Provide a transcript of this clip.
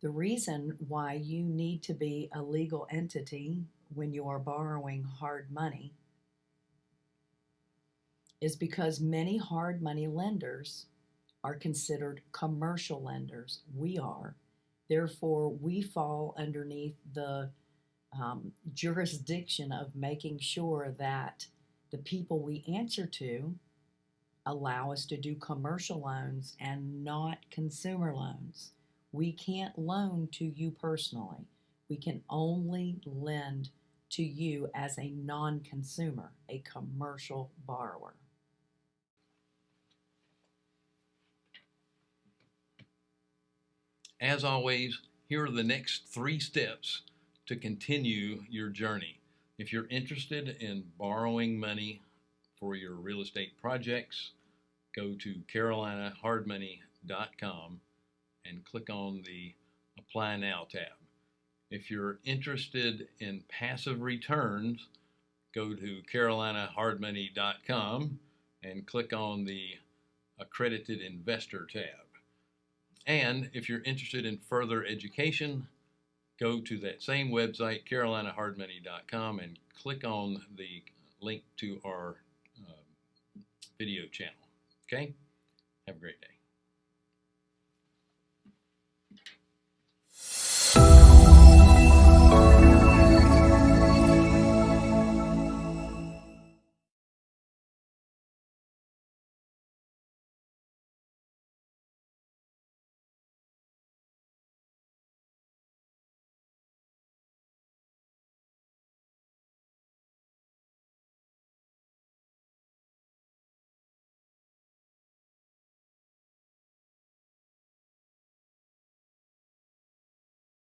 The reason why you need to be a legal entity when you are borrowing hard money is because many hard money lenders are considered commercial lenders. We are. Therefore, we fall underneath the um, jurisdiction of making sure that the people we answer to allow us to do commercial loans and not consumer loans. We can't loan to you personally. We can only lend to you as a non consumer, a commercial borrower. As always, here are the next three steps to continue your journey. If you're interested in borrowing money for your real estate projects, go to carolinahardmoney.com and click on the Apply Now tab. If you're interested in passive returns, go to carolinahardmoney.com and click on the Accredited Investor tab. And if you're interested in further education, go to that same website, carolinahardmoney.com, and click on the link to our uh, video channel. Okay? Have a great day.